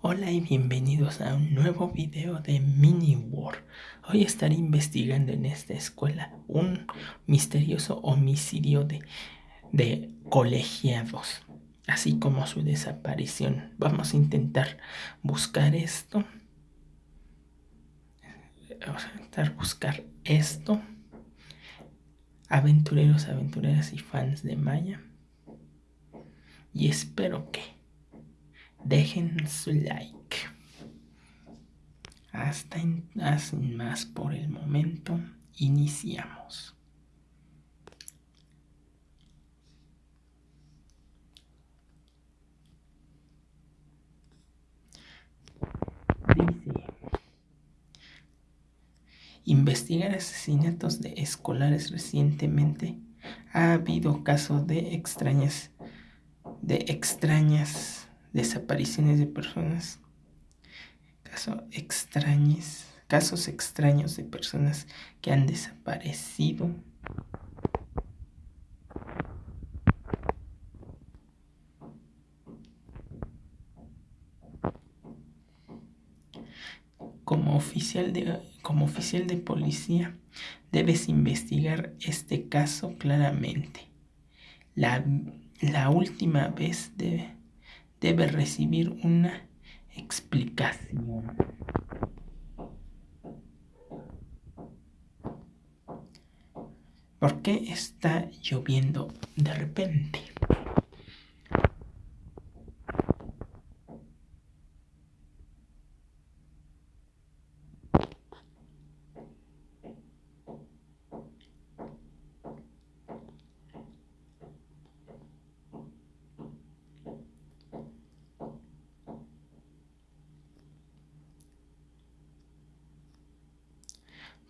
Hola y bienvenidos a un nuevo video de Mini War. Hoy estaré investigando en esta escuela un misterioso homicidio de, de colegiados, así como su desaparición. Vamos a intentar buscar esto. Vamos a intentar buscar esto. Aventureros, aventureras y fans de Maya. Y espero que dejen su like. Hasta sin más por el momento, iniciamos. Dice, investigar asesinatos de escolares recientemente ha habido casos de extrañas de extrañas desapariciones de personas, casos extraños, casos extraños de personas que han desaparecido. Como oficial de, como oficial de policía, debes investigar este caso claramente. La, la última vez de debe recibir una explicación. ¿Por qué está lloviendo de repente?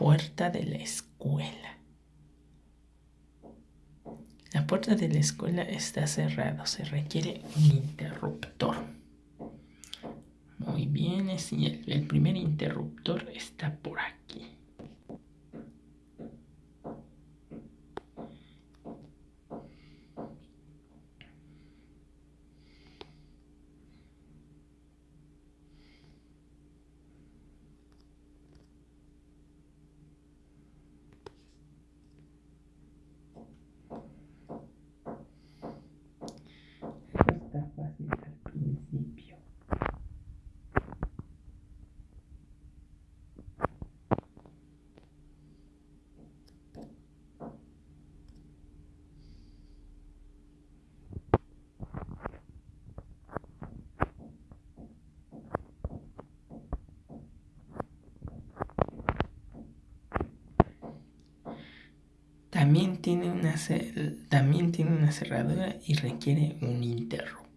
puerta de la escuela. La puerta de la escuela está cerrada, se requiere un interruptor. Muy bien, el, el primer interruptor está por aquí. También tiene una, también tiene una cerradura y requiere un interruptor.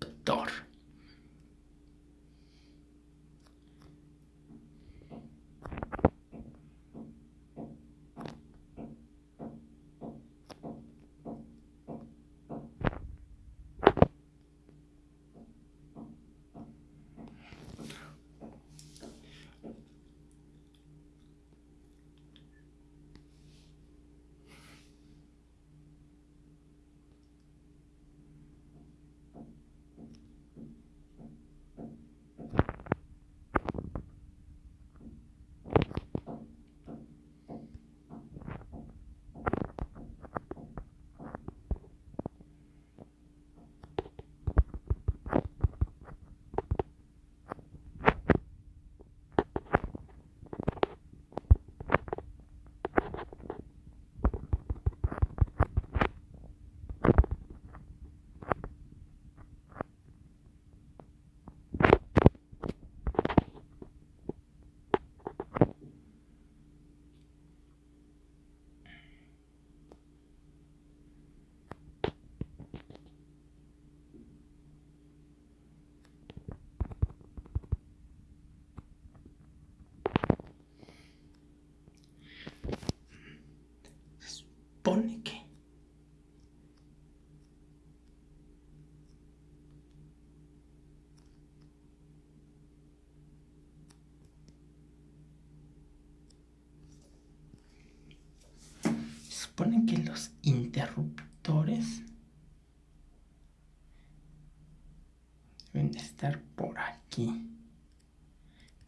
Supone que supone que los interruptores deben estar por aquí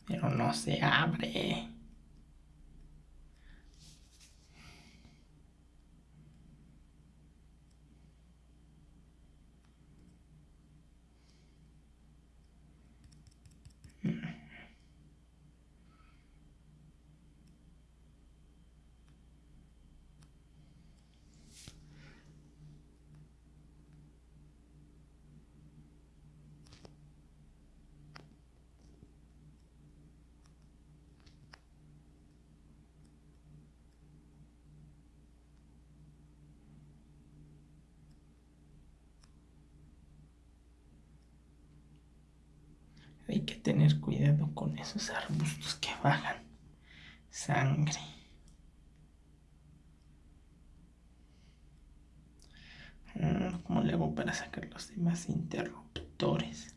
Pero no se abre. Hay que tener cuidado con esos arbustos que bajan sangre. Mm, ¿Cómo le hago para sacar los demás interruptores?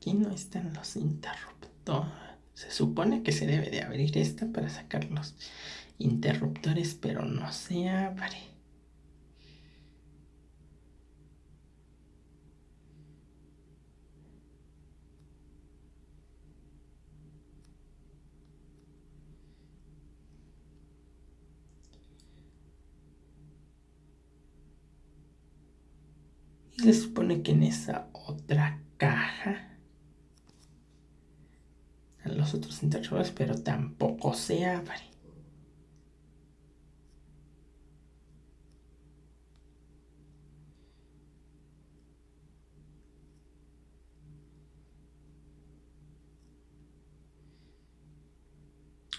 Aquí no están los interruptores. Se supone que se debe de abrir esta para sacar los interruptores, pero no se abre. Se supone que en esa otra caja los otros interruptores, pero tampoco se abre.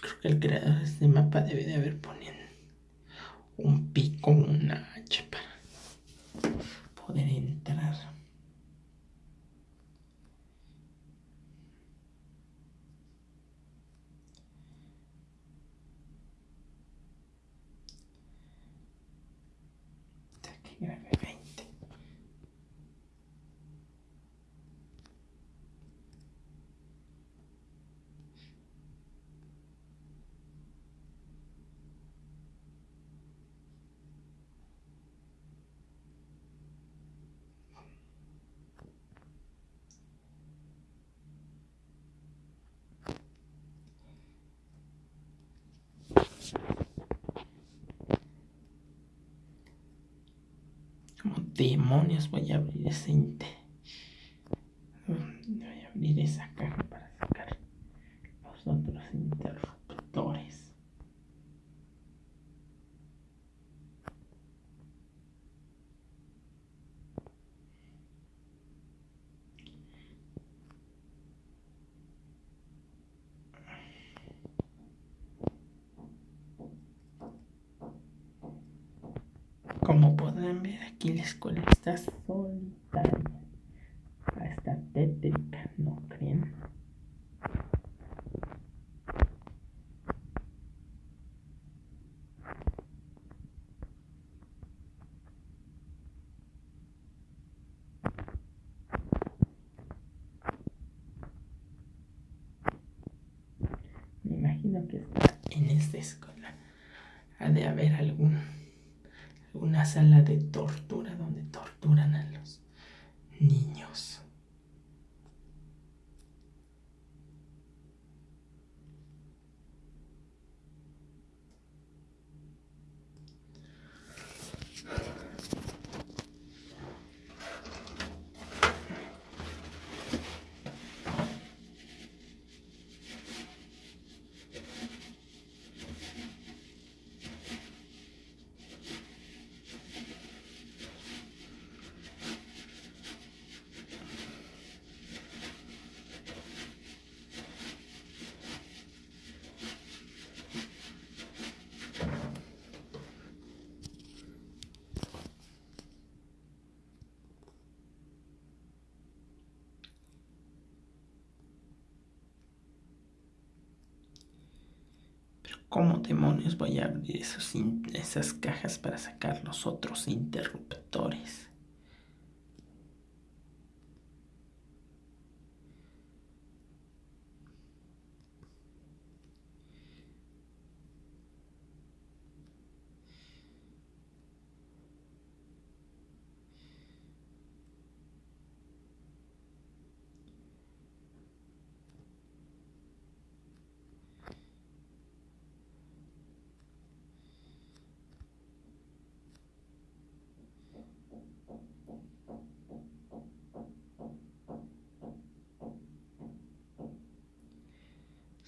Creo que el creador de este mapa debe de haber ponido un pico, demonios voy a abrir ese voy a abrir esa caja para sacar los otros interruptores como podrán ver aquí la escuela está solitaria. Está tétrica, ¿no creen? Me imagino que está en esta escuela. Ha de haber algún una sala de tortura donde torturan ¿Cómo demonios voy a abrir esos esas cajas para sacar los otros interruptores?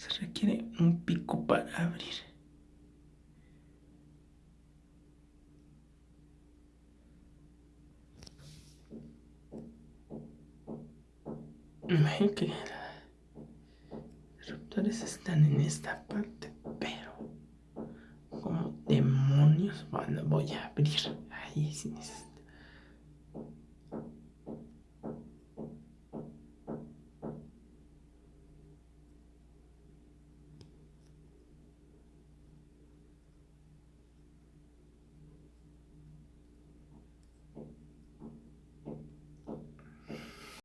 Se requiere un pico para abrir. Ven que los eruptores están en esta parte, pero como demonios voy a abrir ahí sin necesidad.